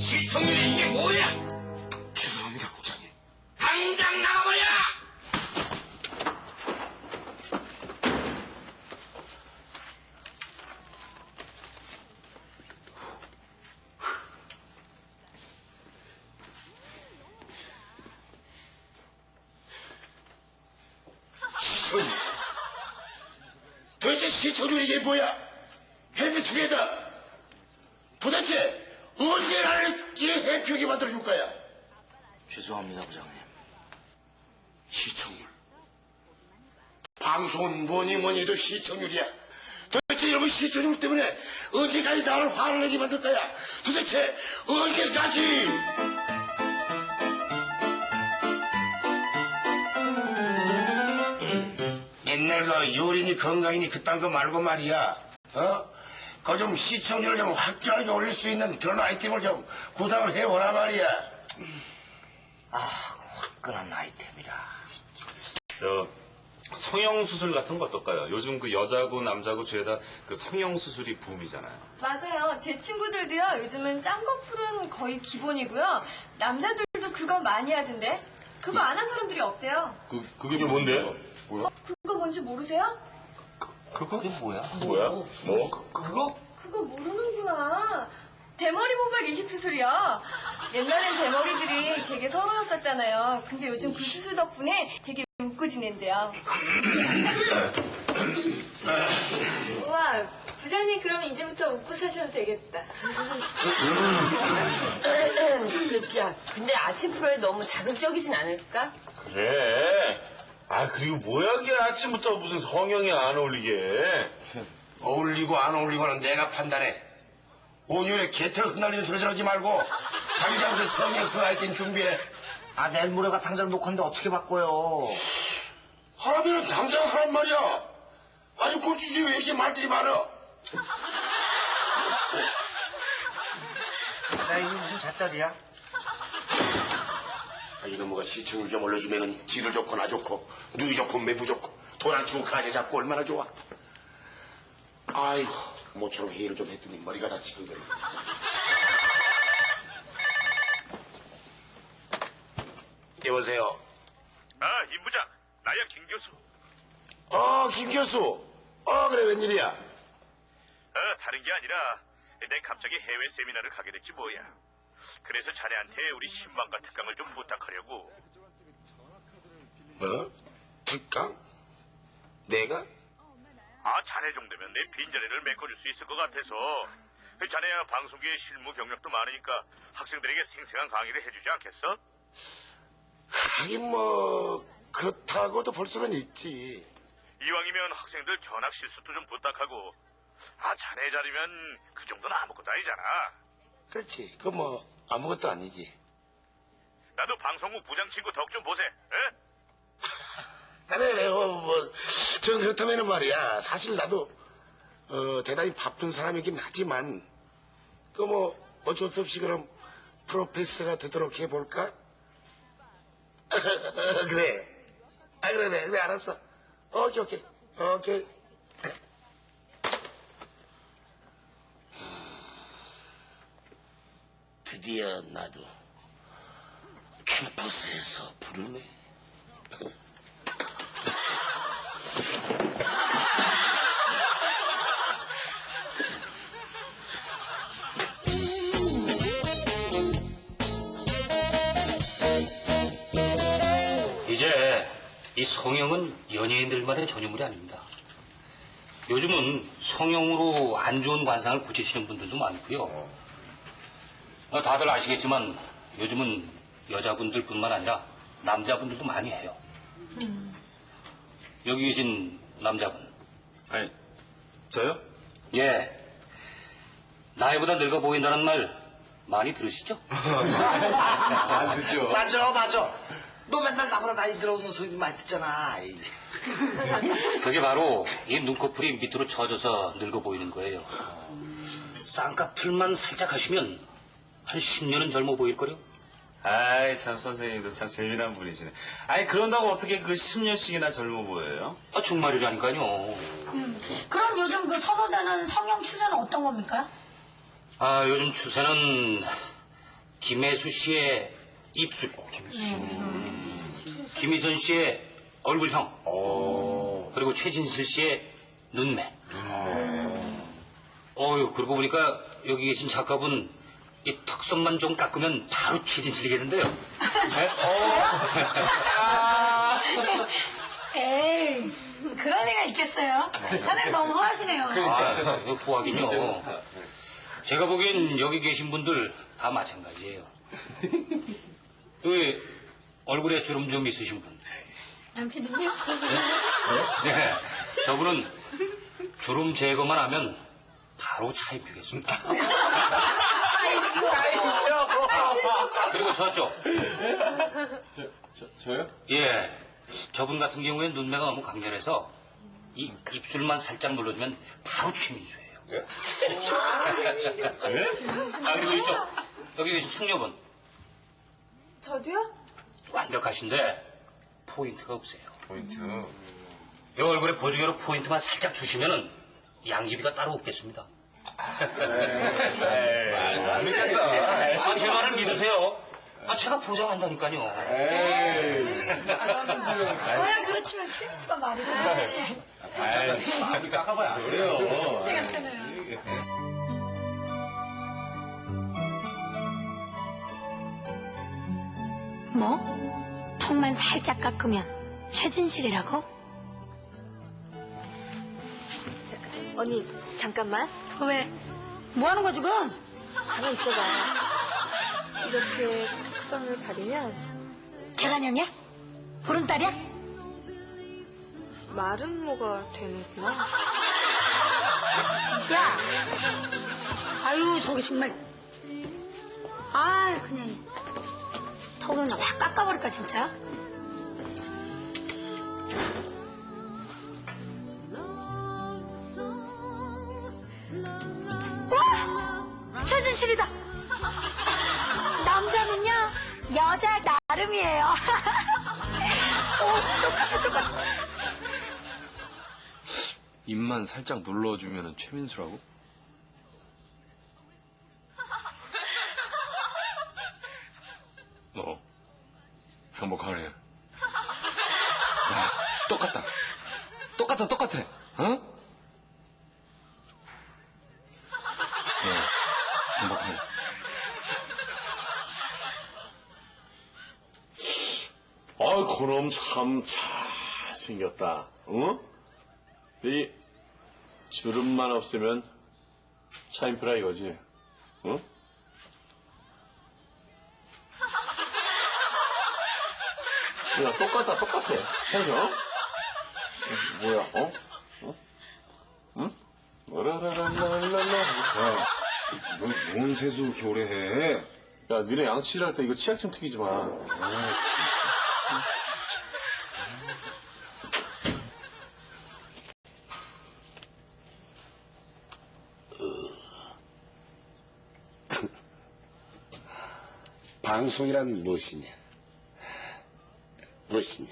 시청률이 이게 뭐야? 죄송합니다, 국장님. 당장 나가버려! 도대체 시청률이 이게 뭐야? 해피 투게더. 도대체 어디에 나를 이 해피하게 만들어줄 거야? 죄송합니다, 부장님. 시청률. 방송은 뭐니 뭐니 해도 시청률이야. 도대체 이러면 시청률 때문에 언제까지 나를 화를 내게 만들 거야? 도대체 언제까지? 옛날 그 요리니 건강이니 그딴 거 말고 말이야. 어? 그 좀 시청률을 좀 확실하게 올릴 수 있는 그런 아이템을 좀 구상을 해오라 말이야. 아, 화끈한 아이템이라. 저 성형 수술 같은 거 어떨까요? 요즘 그 여자고 남자고 죄다 그 성형 수술이 붐이잖아요. 맞아요. 제 친구들도요. 요즘은 쌍꺼풀은 거의 기본이고요. 남자들도 그거 많이 하던데. 그거 안 한 사람들이 없대요. 그 그게 뭔데요? 그거 뭔지 모르세요? 그거? 이게 뭐야? 뭐야? 뭐? 그거? 그거 모르는구나. 대머리 모발 이식 수술이요. 옛날엔 대머리들이 되게 서러웠었잖아요. 근데 요즘 그 수술 덕분에 되게 웃고 지낸대요. 우와, 부장님 그럼 이제부터 웃고 사셔도 되겠다. 야, 근데 아침 프로에 너무 자극적이진 않을까? 그래. 아 그리고 뭐야 그게 아침부터 무슨 성형이 안 어울리게. 어울리고 안 어울리고는 내가 판단해. 온유에 개털 흩날리는 소리 들하지 말고 당장 그 성형 그 아이템 준비해. 아, 내일 모레가 당장 녹화인데 어떻게 바꿔요? 하라면은 당장 하란 말이야. 아주 고추지 왜 이렇게 말들이 많아? 나 이거 무슨 잣다리야? 아, 이놈의 시청률 좀 올려주면은 지도 좋고 나 좋고 누이 좋고 매부 좋고 돈 안 주고 가게 잡고 얼마나 좋아. 아이고 모처럼 회의를 좀 했더니 머리가 다치고 그래. 여보세요. 아, 임 부장. 나야 김 교수. 어, 김 교수. 어, 그래, 웬일이야? 어, 다른 게 아니라 내 갑자기 해외 세미나를 가게 됐지 뭐야. 그래서 자네한테 우리 신방과 특강을 좀 부탁하려고. 뭐? 특강? 내가? 아, 자네 정도면 내 빈자리를 메꿔줄 수 있을 것 같아서. 자네야 방송계에 실무 경력도 많으니까 학생들에게 생생한 강의를 해주지 않겠어? 하긴 뭐, 그렇다고도 볼 수는 있지. 이왕이면 학생들 견학 실수도 좀 부탁하고. 아, 자네 자리면 그 정도는 아무것도 아니잖아. 그렇지. 그 뭐, 아무것도 아니지. 나도 방송국 부장 친구 덕 좀 보세. 에? 그래, 그래, 어, 뭐, 저 그렇다면은 말이야. 사실 나도, 어, 대단히 바쁜 사람이긴 하지만, 그 뭐, 어쩔 수 없이 그럼, 프로페서가 되도록 해볼까? 그래. 아, 그래, 그래, 그래, 알았어. 오케이, 오케이, 오케이. 드디어 나도 캠퍼스에서 부르네. 이 성형은 연예인들만의 전유물이 아닙니다. 요즘은 성형으로 안 좋은 관상을 고치시는 분들도 많고요. 어, 다들 아시겠지만 요즘은 여자분들 뿐만 아니라 남자분들도 많이 해요. 여기 계신 남자분. 아니 저요? 예. 나이보다 늙어 보인다는 말 많이 들으시죠? 안 그죠. 맞아, 맞아. 너 맨날 나보다 나이 들어오는 소리 많이 듣잖아. 그게 바로 이 눈꺼풀이 밑으로 처져서 늙어 보이는 거예요. 쌍꺼풀만 살짝 하시면 한 10년은 젊어 보일걸요? 아이 참 선생님도 참 재미난 분이시네. 아니 그런다고 어떻게 그 10년씩이나 젊어 보여요? 아, 정말이라니까요. 그럼 요즘 그 선호되는 성형 추세는 어떤 겁니까? 아, 요즘 추세는 김혜수 씨의 입술, 음. 김희선 씨의 얼굴형, 그리고 최진실 씨의 눈매. 어유 그러고 보니까 여기 계신 작가분 이 턱선만 좀 깎으면 바로 최진실이겠는데요. 네? 에이, 그런 애가 있겠어요? 사장님 너무 허하시네요. 아, 이거 후하긴요. 제가 보기엔 여기 계신 분들 다 마찬가지예요. 여기 얼굴에 주름 좀 있으신 분. 남편님요? 네. 저분은 주름 제거만 하면 바로 차입히겠습니다. 그리고 저쪽. 저, 요 예. 저분 같은 경우엔 눈매가 너무 강렬해서 이 입술만 살짝 눌러주면 바로 최민수예요. 아, 그리고 이쪽. 여기 계신 숙녀분. 저도요? 완벽하신데 포인트가 없어요. 포인트. 이 얼굴에 보조개로 포인트만 살짝 주시면은 양귀비가 따로 없겠습니다. 안 믿겠다. 아, 제 말을 믿으세요. 아, 제가 보장한다니까요. 저야 그렇지만 최민수가 말이 그렇지. 아이, 깎아봐야 안 그래요. 같잖아요. 뭐? 턱만 살짝 깎으면 최진실이라고? 언니, 잠깐만. 왜? 뭐 하는 거야 지금? 가만 있어봐. 이렇게 턱선을 가리면 계란형이야? 보름달이야? 마름모가 되는구나. 야! 아유 저기 정말 아 그냥 턱을 그냥 확 깎아버릴까 진짜 와! 최진실이다 남자는요 여자 나름이에요 오 똑같아 똑같아 입만 살짝 눌러주면 최민수라고? 행복하네. 야, 똑같다. 똑같아, 똑같아. 어? 어, 행복하네. 아, 그놈 참 잘생겼다. 응? 이 주름만 없으면 차인프라 이거지. 응? 야, 똑같아, 똑같아. 해줘. 뭐야, 어? 어? 응? 라라라라라라. 야, 넌, 뭔 세수 오래 해? 야, 니네 양치질 할 때 이거 치약 좀 튀기지 마. 방송이란 무엇이냐? 무엇이냐?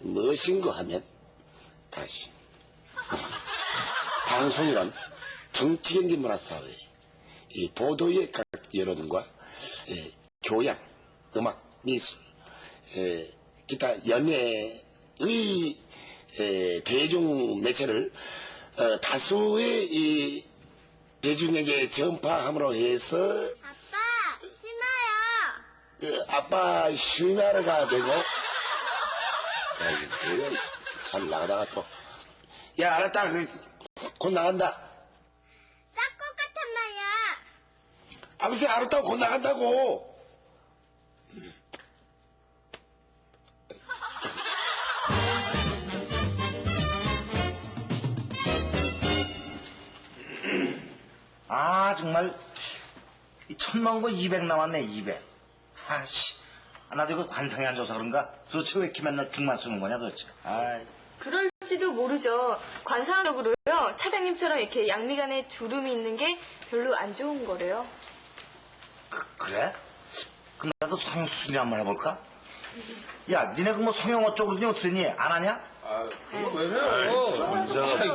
무엇인가 하면 다시 방송이란 정치 경제 문화 사회 이 보도의 각 여론과 에, 교양, 음악, 미술, 에, 기타 연예의 에, 대중 매체를 어, 다수의 이 대중에게 전파함으로 해서. 그 아빠 쉬나르가 되고. 야, 이거 뭐야, 잘 나가다가 또. 야 알았다. 그, 곧 나간다. 짝꿍 같은 말이야. 아버지 알았다고 곧 나간다고. 아, 정말, 이 천만 거200 남았네, 200. 아씨. 아, 나도 이거 관상이 안 좋아서 그런가? 도대체 왜 이렇게 맨날 죽만 쓰는 거냐, 도대체. 아이. 그럴지도 모르죠. 관상적으로요. 차장님처럼 이렇게 양미간에 주름이 있는 게 별로 안 좋은 거래요. 그, 그래? 그럼 나도 성수순이 한번 해볼까? 야, 니네 그 뭐 성형어 쪽으로니 어떠니? 안 하냐? 아, 그거 왜 해요?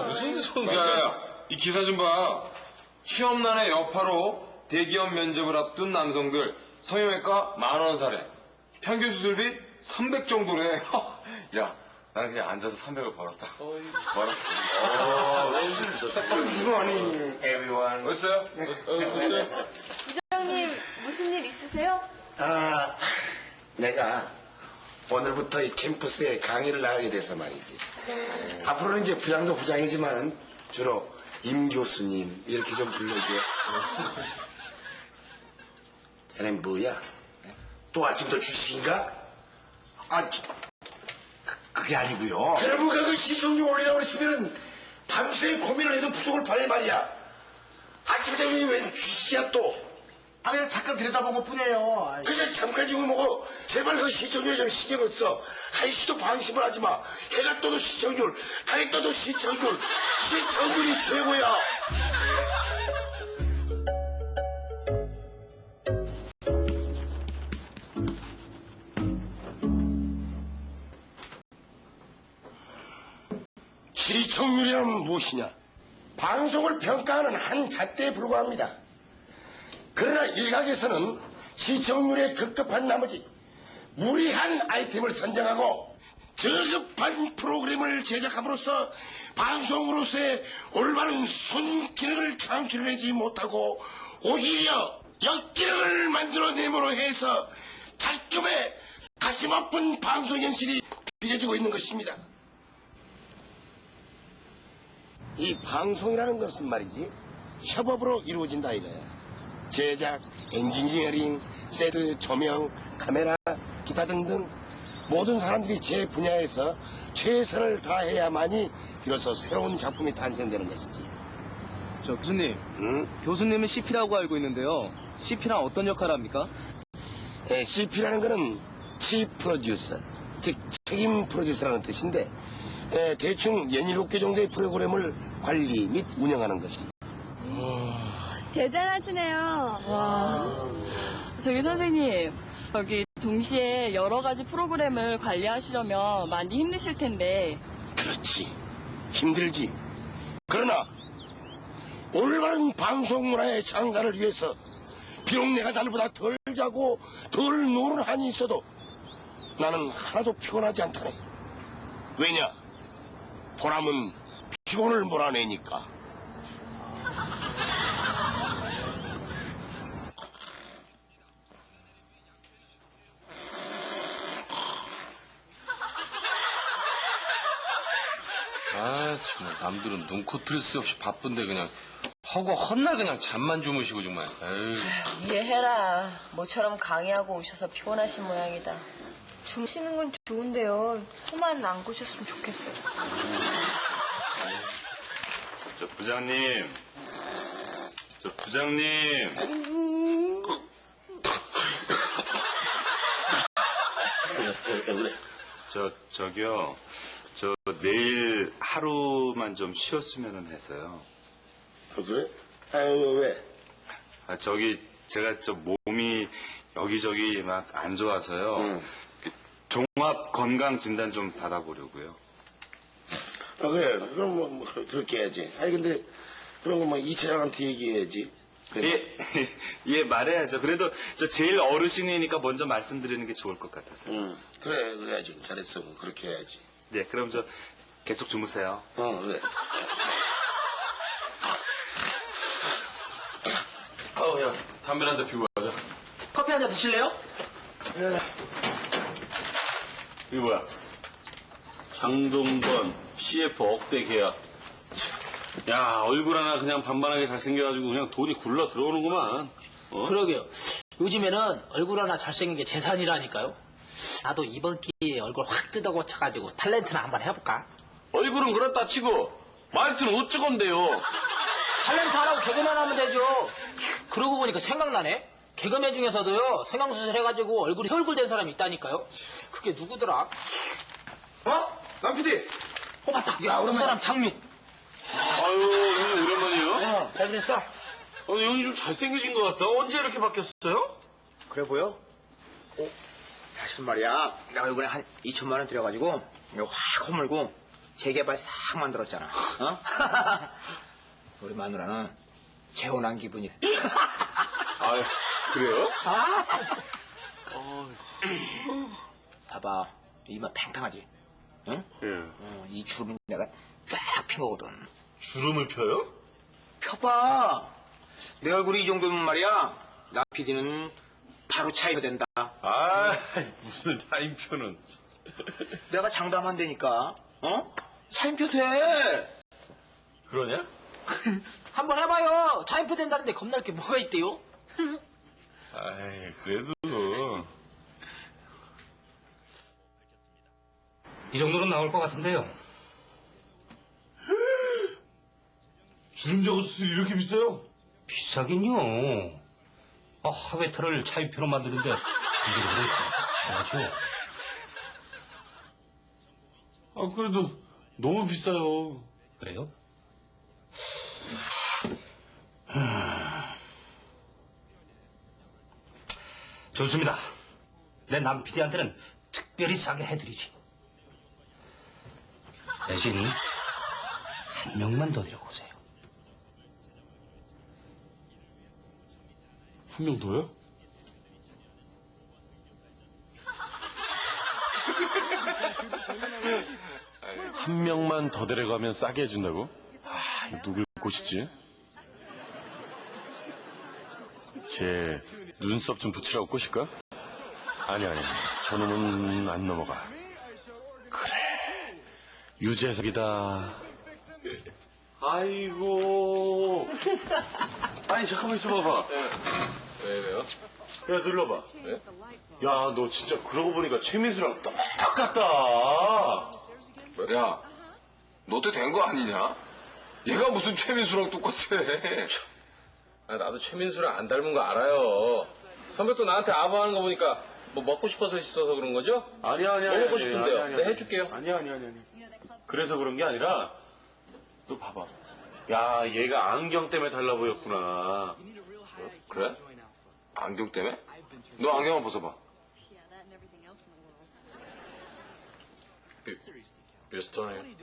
무슨 소리야. 야, 이 기사 좀 봐. 시험난의 여파로 대기업 면접을 앞둔 남성들 성형외과 만 원 사례. 평균 수술비 300 정도래. 야, 나는 그냥 앉아서 300을 벌었다. 벌었다. Good morning, everyone. 어딨어요? 부장님 무슨 일 있으세요? 아, 내가 오늘부터 이 캠퍼스에 강의를 나가게 돼서 말이지. 앞으로는 이제 부장도 부장이지만 주로 임 교수님 이렇게 좀 불러줘. 걔는 뭐야? 또 아침부터 주식인가? 아, 저- 그게 아니고요. 여러분가 그 시청률 올리라고 그랬으면 밤새 고민을 해도 부족을 바래 말이야. 아침부터 이게 웬 주식이야 또? 아, 그냥 잠깐 들여다본 것 뿐이에요. 아이, 그냥 잠깐 지고 뭐고 제발 그 시청률 좀 신경을 써. 한시도 방심을 하지 마. 해가 떠도 시청률, 달이 떠도 시청률. 시청률이 최고야. 시청률이란 무엇이냐? 방송을 평가하는 한 잣대에 불과합니다. 그러나 일각에서는 시청률에 급급한 나머지 무리한 아이템을 선정하고 저급한 프로그램을 제작함으로써 방송으로서의 올바른 순기능을 창출해내지 못하고 오히려 역기능을 만들어내므로 해서 작금의 가슴 아픈 방송 현실이 빚어지고 있는 것입니다. 이 방송이라는 것은 말이지 협업으로 이루어진다 이거야. 제작, 엔지니어링, 세트, 조명, 카메라, 기타 등등 모든 사람들이 제 분야에서 최선을 다해야만이 비로소 새로운 작품이 탄생되는 것이지. 저 교수님, 응? 교수님은 CP라고 알고 있는데요. CP랑 어떤 역할을 합니까? 에, CP라는 것은 Chief Producer, 즉 책임 프로듀서라는 뜻인데 에, 대충 연일곱 개 정도의 프로그램을 관리 및 운영하는 것이. 대단하시네요. 와. 저기 선생님, 여기 동시에 여러 가지 프로그램을 관리하시려면 많이 힘드실 텐데 그렇지. 힘들지. 그러나 올바른 방송 문화의 장가를 위해서 비록 내가 나보다 덜 자고 덜 노는 한이 있어도 나는 하나도 피곤하지 않다네. 왜냐? 보람은 피곤을 몰아내니까. 아, 정말 남들은 눈코 틀새 없이 바쁜데 그냥 허고 헛날 그냥 잠만 주무시고 정말. 에휴. 이해해라. 모처럼 강의하고 오셔서 피곤하신 모양이다. 주무시는 건 좋은데요. 코만 안 고셨으면 좋겠어요. 저 부장님. 저 부장님. 저 저기요. 저 내일 하루만 좀 쉬었으면 해서요. 어, 그래? 아유, 왜? 아, 저기 제가 저 몸이 여기저기 막 안 좋아서요. 응. 그 종합 건강 진단 좀 받아보려고요. 아, 그래. 그럼 뭐, 뭐 그렇게 해야지. 아니, 근데 그런 거뭐 이차장한테 얘기해야지. 그래. 예, 예, 말해야죠. 그래도 저 제일 어르신이니까 먼저 말씀드리는 게 좋을 것 같아서. 응. 그래, 그래야지. 잘했어. 그렇게 해야지. 네, 그럼 저 계속 주무세요. 어, 그래. 아우, 야, 담배 한 대 피우고 가자. 커피 한 잔 드실래요? 이거 뭐야? 장동건 CF 억대 계약. 야, 얼굴 하나 그냥 반반하게 잘생겨가지고 그냥 돈이 굴러 들어오는구만. 어? 그러게요. 요즘에는 얼굴 하나 잘생긴 게 재산이라니까요. 나도 이번 기회에 얼굴 확 뜯어 고쳐가지고 탤런트나 한번 해볼까? 얼굴은 그렇다 치고 말투는 어쩌건데요? 탤런트 하라고 개그맨 하면 되죠. 그러고 보니까 생각나네. 개그맨 중에서도요, 성형수술 해가지고 얼굴이 혈굴 된 사람이 있다니까요. 그게 누구더라? 어? 남PD! 어, 맞다. 야, 그 사람 장육. 아유, 형님 오랜만이에요? 어, 잘 지냈어? 어, 형이 좀 잘생겨진 것 같다. 언제 이렇게 바뀌었어요? 그래 보여? 어, 사실 말이야. 내가 이번에 한 2천만 원 들여가지고 이거 확 허물고 재개발 싹 만들었잖아. 어? 우리 마누라는 재혼한 기분이. 아, 그래요? 아! 봐봐. 이마 팽팽하지? 응? 예. 어, 이 주름이 내가 쫙 핀 거거든. 주름을 펴요? 펴봐. 내 얼굴이 이 정도면 말이야. 나 PD는 바로 차이가 된다. 아, 무슨 타임표는. 내가 장담한다니까. 어? 차인표 돼. 그러냐? 한번 해봐요. 차인표 된다는데 겁날 게 뭐가 있대요? 아이, 그래도. 이 정도는 나올 것 같은데요. 주름 저고 수술이 이렇게 비싸요? 비싸긴요. 아, 하회터를 차입표로 만드는데 이게 그래 비싸죠. 아, 그래도 너무 비싸요. 그래요? 좋습니다. 내 남 PD한테는 특별히 싸게 해드리지. 대신 한 명만 더 데려오세요. 한 명 더요? 한 명만 더 데려가면 싸게 해준다고? 아, 누굴 꼬시지? 제 눈썹 좀 붙이라고 꼬실까? 아니, 아니, 저놈은 안 넘어가. 그래, 유재석이다. 아이고. 아니, 잠깐만 있어봐봐. 왜, 왜요? 야, 눌러봐. 네? 야, 너 진짜 그러고 보니까 최민수랑 똑같다. 야, 너때된거 아니냐? 얘가 무슨 최민수랑 똑같아. 아, 나도 최민수랑 안 닮은 거 알아요. 선배 또 나한테 아부하는 거 보니까 뭐 먹고 싶어서 있어서 그런 거죠? 아니야, 아니야. 뭐 먹고 아니야, 싶은데요? 아니야, 아니야. 네, 해줄게요. 아니야, 아니야, 아니야. 그래서 그런 게 아니라, 너 봐봐. 야, 얘가 안경 때문에 달라 보였구나. 그래? 안경 때문에? 너 안경 한번 벗어봐. 비, 비슷하네.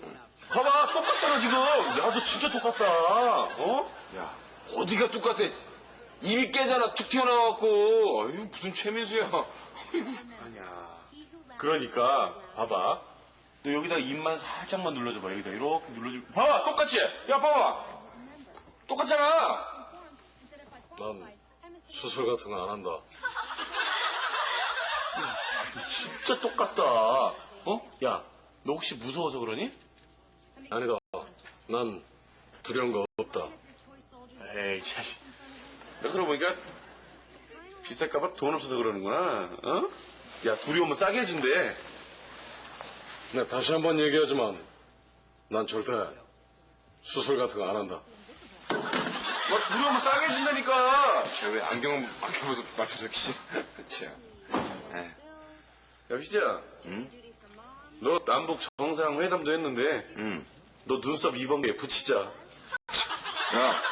봐봐, 똑같잖아, 지금. 야, 너 진짜 똑같다. 어? 야, 어디가 똑같아? 입이 깨잖아, 툭 튀어나와갖고. 아유, 무슨 최민수야. 아니야. 그러니까, 봐봐. 너 여기다 입만 살짝만 눌러줘봐. 여기다 이렇게 눌러줘. 봐봐, 똑같이. 야, 봐봐. 똑같잖아. 난 수술 같은 거 안 한다. 진짜 똑같다. 어? 야, 너 혹시 무서워서 그러니? 아니다. 난 두려운 거 없다. 에이, 자식. 야, 그러고 보니까 비쌀까봐 돈 없어서 그러는구나. 어? 야, 둘이 오면 싸게 해준대. 네, 다시 한 번 얘기하지만 난 절대 수술 같은 거 안 한다. 야, 둘이 오면 싸게 해준다니까. 쟤왜 안경, 안경 벗어 맞춰서? 참. 에. 야, 휘재야. 응? 너 남북 정상회담도 했는데, 응. 너 눈썹 2번개 붙이자. 야,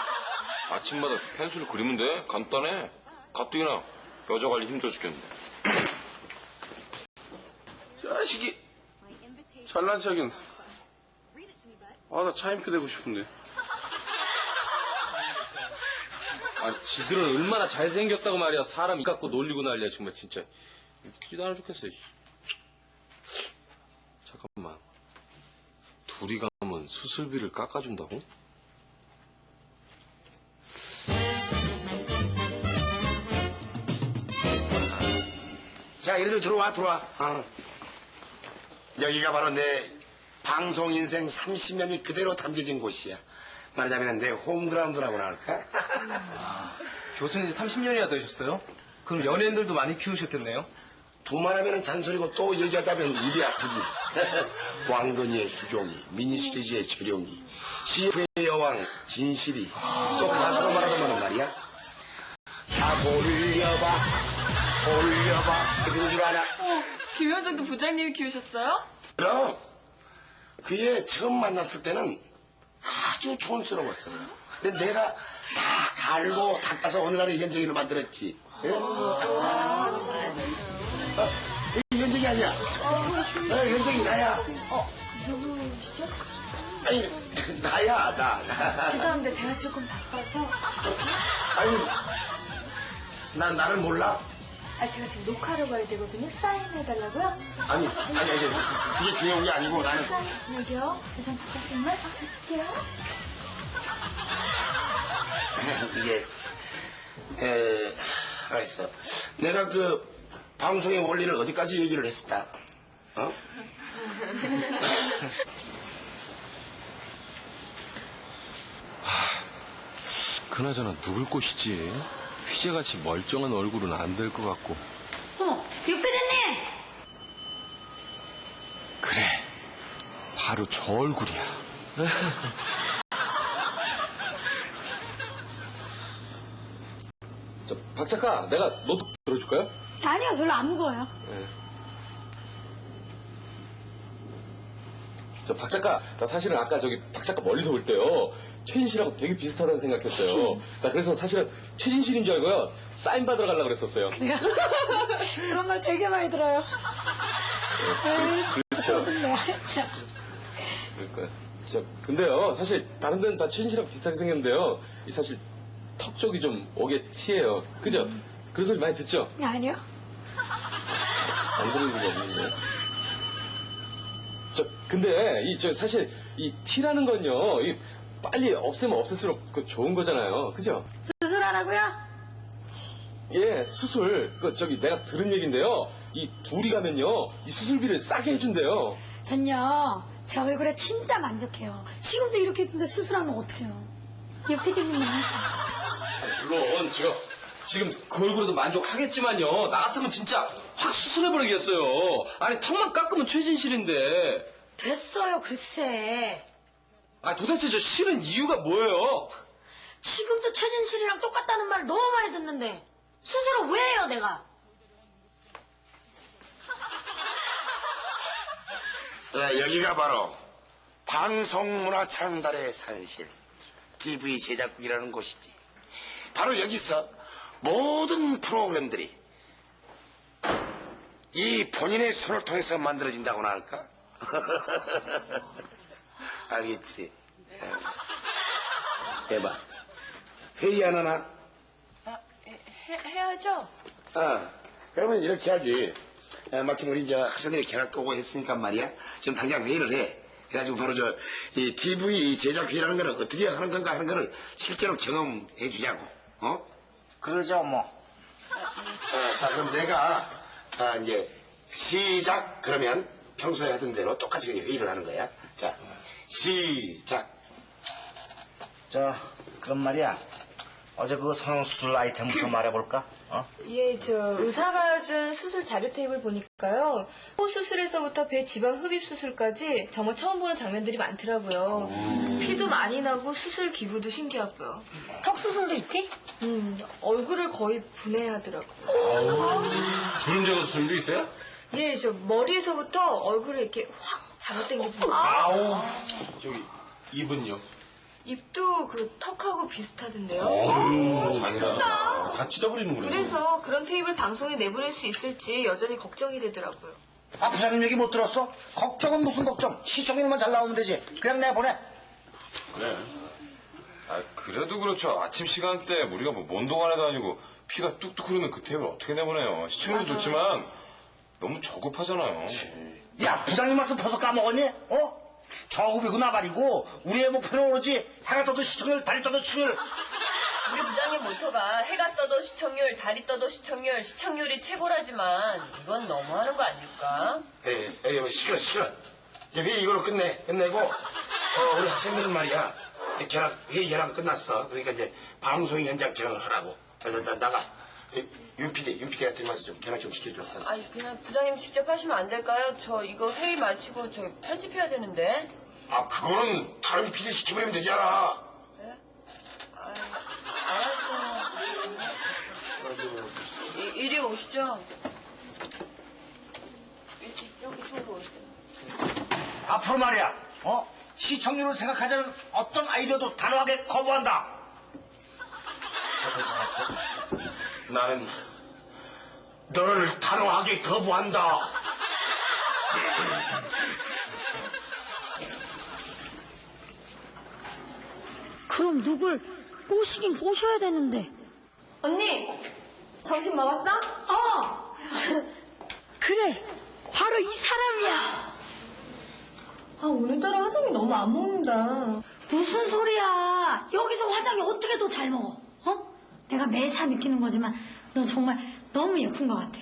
아침마다 펜슬 그리면 돼. 간단해. 가뜩이나 여자 관리 힘들어 죽겠는데. 자식이. 잘난 척인. 아, 나 차인표 되고 싶은데. 아, 지들은 얼마나 잘생겼다고 말이야. 사람 이 갖고 놀리고 난리야, 정말 진짜. 웃기지도 않아 죽겠어. 씨. 잠깐만. 둘이 가면 수술비를 깎아준다고? 자, 이리들 들어와, 들어와. 어. 여기가 바로 내 방송 인생 30년이 그대로 담겨진 곳이야. 말하자면 내 홈그라운드라고나 할까? 교수님 30년이나 되셨어요? 그럼 연예인들도 많이 키우셨겠네요? 두말하면 잔소리고 또 얘기하다면 입이 아프지. 왕건이의 수종이, 미니시리즈의 재룡이, CF의 여왕 진실이, 또 가수로 말하자면 말이야. 다 돌려봐, 돌려봐. 그는줄 알아? 어, 김현정도 부장님이 키우셨어요? 그럼 그애 처음 만났을 때는 아주 촌스러웠어. 근데 내가 다 갈고 닦아서 오늘날의 현정이를 만들었지. 예? 어, 이 현정이 아니야. 어, 현정이 나야. 어, 누구시죠? 아니, 나야, 나. 죄송합니다. 제가 조금 바빠서. 아니, 난 나를 몰라? 아, 제가 지금 녹화하러 가야 되거든요. 사인해달라고요? 아니, 아니, 아니, 그게 중요한 게 아니고 나는. 여기요. 일단 부탁드리면 갈게요. 이게, 에, 알았어. 내가 그 방송의 원리를 어디까지 얘기를 했었다. 어? 그나저나 누굴 꼬시지? 휘재같이 멀쩡한 얼굴은 안 될 것 같고. 어머, 육피디님! 그래. 바로 저 얼굴이야. 저, 박 작가, 내가 노트 들어줄까요? 아니요, 별로 안 무거워요. 저 박 작가, 나 사실은 아까 저기 박 작가 멀리서 볼 때요. 최진 씨라고 되게 비슷하다고 생각했어요. 나 그래서 사실은 최진 씨인 줄 알고요. 사인 받으러 가려고 그랬었어요. 그래요? 그런 말 되게 많이 들어요. 그렇죠. 네, 참. 그러니까 진짜 근데요 사실 다른 데는 다 최진 씨랑 비슷하게 생겼는데요 이 사실 턱 쪽이 좀 오게 티예요 그죠? 그런 소리 많이 듣죠? 아니요. 안 들은 일이 없는데 저 근데 이 저 사실 이 티라는 건요 이 빨리 없애면 없앨수록 그 좋은 거잖아요 그죠? 수술하라고요? 예 수술 그 저기 내가 들은 얘긴데요 이 둘이 가면요 이 수술비를 싸게 해준대요 전요, 제 얼굴에 진짜 만족해요. 지금도 이렇게 예쁜데 수술하면 어떡해요? 육피디님만 하세요. 물론 제가 지금 그 얼굴에도 만족하겠지만요. 나 같으면 진짜 확 수술해버리겠어요. 아니 턱만 깎으면 최진실인데. 됐어요, 글쎄. 아 도대체 저 싫은 이유가 뭐예요? 지금도 최진실이랑 똑같다는 말 너무 많이 듣는데 수술을 왜 해요, 내가? 자, 여기가 바로 방송문화 창달의 산실, TV 제작국이라는 곳이지. 바로 여기서 모든 프로그램들이 이 본인의 손을 통해서 만들어진다고나 할까? 알겠지? 해봐. 회의 안 하나? 해, 해야죠. 아, 그러면 이렇게 하지. 아, 마침 우리 이제 학생들이 개학도 오고 했으니까 말이야. 지금 당장 회의를 해. 그래가지고 바로 저, 이 TV 제작 회의라는 거는 어떻게 하는 건가 하는 거를 실제로 경험해 주자고. 어? 그러죠, 뭐. 아, 자, 그럼 내가, 아, 이제, 시작! 그러면 평소에 하던 대로 똑같이 그냥 회의를 하는 거야. 자, 시작! 저, 그럼 말이야. 어제 그거 성형수술 아이템부터 말해볼까? 어? 예, 저 의사가 준 수술 자료 테이블 보니까요. 코 수술에서부터 배 지방 흡입 수술까지 정말 처음 보는 장면들이 많더라고요. 피도 많이 나고 수술 기구도 신기하고요. 턱 수술도 있지? 음, 얼굴을 거의 분해하더라고요. 주름제거 수술도 있어요? 예, 저 머리에서부터 얼굴을 이렇게 확 잡아당기고 아우. 저기, 입은요? 입도 그 턱하고 비슷하던데요. 어우, 잔인하다. 다 찢어버리는구나. 그래서 그런 테이블 방송에 내보낼 수 있을지 여전히 걱정이 되더라고요. 아, 부장님 얘기 못 들었어? 걱정은 무슨 걱정? 시청률만 잘 나오면 되지. 그냥 내보내. 그래. 아 그래도 그렇죠. 아침 시간대 우리가 뭐 mond동안에도 아니고 피가 뚝뚝 흐르는 그 테이블 어떻게 내보내요? 시청률도 좋지만 너무 저급하잖아요. 야, 부장님 말씀 벌써 까먹었니? 어? 저급이고 나발이고 우리의 목표는 오로지 해가 떠도 시청률, 달이 떠도 시청률. 우리 부장님 모토가 해가 떠도 시청률, 달이 떠도 시청률, 시청률이 최고라지만 이건 너무하는 거 아닐까? 에, 에, 여 시끄러, 시끄러. 이제 회의 이걸로 끝내, 끝내고, 어, 우리 학생들은 말이야. 이제 견학, 회의 견학 끝났어. 그러니까 이제 방송 현장 견학을 하라고. 자, 자, 자, 나가. 에, 윤 PD, 윤 PD한테 와서 좀 견학 좀 시켜줘. 아니 그냥 부장님 직접 하시면 안 될까요? 저 이거 회의 마치고 저 편집해야 되는데. 아, 그거는 다른 PD 시켜버리면 되잖아. 네? 아, 알았어요. 이, 이리 오시죠. 이렇게 여기 쪽으로 오세요. 앞으로 말이야, 어? 시청률을 생각하자는 어떤 아이디어도 단호하게 거부한다. 나는 너를 단호하게 거부한다. 그럼 누굴 꼬시긴 꼬셔야 되는데. 언니, 정신 먹었어? 어! 그래, 바로 이 사람이야. 아, 오늘따라 화장이 너무 안 먹는다. 무슨 소리야? 여기서 화장이 어떻게 더 잘 먹어? 어? 내가 매사 느끼는 거지만 너 정말 너무 예쁜 것 같아.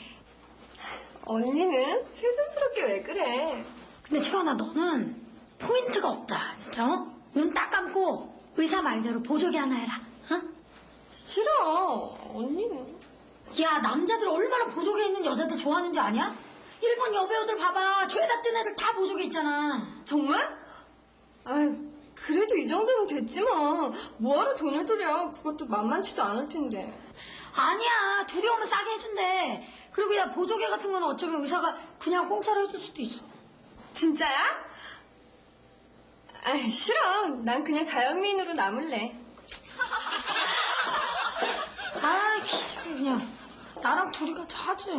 언니는 세상스럽게 왜 그래? 근데 최연아 너는 포인트가 없다 진짜 어? 눈 딱 감고 의사 말대로 보조개 하나 해라 어? 싫어. 언니는. 야 남자들 얼마나 보조개 있는 여자들 좋아하는지 아냐? 일본 여배우들 봐봐 죄다 뜬 애들 다 보조개 있잖아 정말? 아유, 그래도 이 정도면 됐지 뭐. 뭐하러 돈을 들여. 그것도 만만치도 않을 텐데. 아니야 둘이 오면 싸게 해준대 그리고 야 보조개 같은 거는 어쩌면 의사가 그냥 공짜로 해줄 수도 있어 진짜야? 아이, 싫어. 난 그냥 자연미인으로 남을래. 아 기집애 그냥 나랑 둘이 같이 하지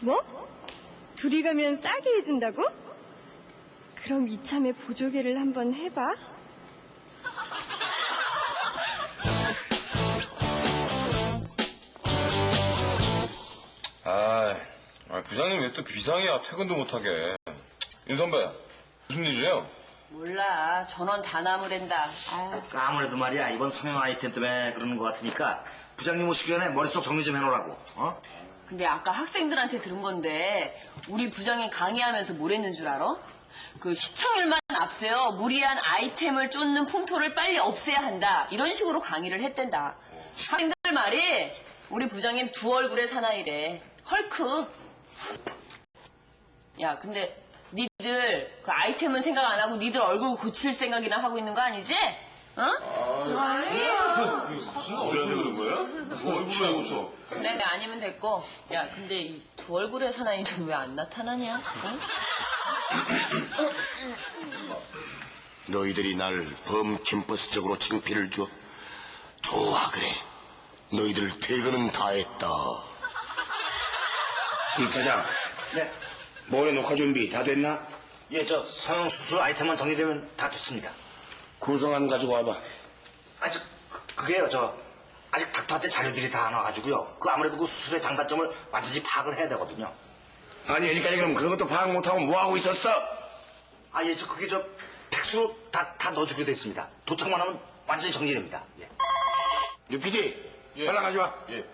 뭐? 둘이 가면 싸게 해준다고? 그럼 이참에 보조개를 한번 해봐. 아, 아, 부장님 왜 또 비상이야? 퇴근도 못하게. 윤 선배, 무슨 일이에요? 몰라. 전원 다 나무랜다. 아유. 그 아무래도 말이야 이번 성형 아이템 때문에 그러는 것 같으니까 부장님 오시기 전에 머릿속 정리 좀 해놓으라고 어? 근데 아까 학생들한테 들은 건데 우리 부장이 강의하면서 뭘 했는 줄 알아? 그 시청률만 앞세워 무리한 아이템을 쫓는 풍토를 빨리 없애야 한다. 이런 식으로 강의를 했댄다. 학생들 말이 우리 부장님 두 얼굴의 사나이래. 헐크. 야, 근데 니들 그 아이템은 생각 안 하고 니들 얼굴 고칠 생각이나 하고 있는 거 아니지? 어? 아니에요. 무슨 어려서 그런 거야? 뭐 얼굴로 하고 서 내가 아니면 됐고. 야, 근데 이 두 얼굴의 사나이는 왜 안 나타나냐? 어? 너희들이 날 범 캠퍼스적으로 창피를 줘. 좋아 그래. 너희들 퇴근은 다 했다. 이 차장. 네. 모레 녹화 준비 다 됐나? 예 저 성형 수술 아이템만 정리되면 다 됐습니다 구성안 가지고 와봐. 아직 그, 그게요 저 아직 닥터한테 자료들이 다 안 와가지고요 그 아무래도 그 수술의 장단점을 완전히 파악을 해야 되거든요 아니 여기까지 그럼 그런 것도 파악 못하고 뭐하고 있었어? 아 예 저 그게 저 팩스로 다, 다 넣어주기로 돼 있습니다 도착만 하면 완전히 정리됩니다 예. 유피디 예. 연락 가져와. 예.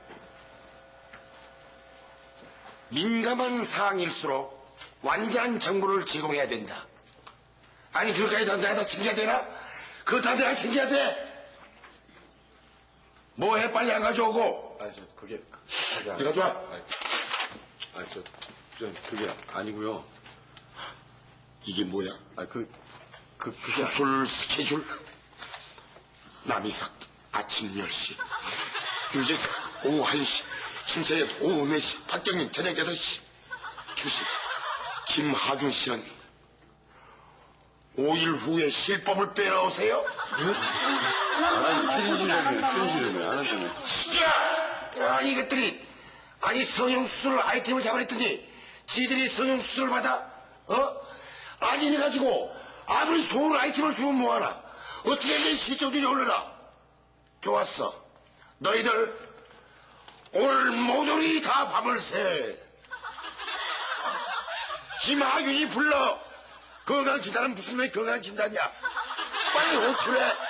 민감한 사항일수록 완전한 정보를 제공해야 된다. 아니 그럴까지 다 내가 다 챙겨야 되나? 그거 다 내가 챙겨야 돼. 뭐해 빨리 안 가져오고. 아, 저, 그게, 그게 이거 좋아. 아, 저, 저, 그게 아니고요. 이게 뭐야? 아, 그, 그, 그게. 수술 스케줄. 남이삭 아침 10시. 유재석 오후 1시. 신세엽 오후 4시. 박정민 저녁 6시. 주식. 김하준 씨는 5일 후에 실법을 빼러 오세요? 아니, 최진실이라며, 최진실이라며, 안 한다며. 시끼야! 아, 이것들이, 아니, 성형수술 아이템을 잡아냈더니, 지들이 성형수술을 받아? 어? 아니, 이래가지고, 아무리 좋은 아이템을 주면 뭐하나? 어떻게 내 시청률이 올라라? 좋았어. 너희들, 오늘 모조리 다 밤을 새. 김하균이 불러. 건강진단은 무슨 왜 건강진단이야? 빨리 호출해.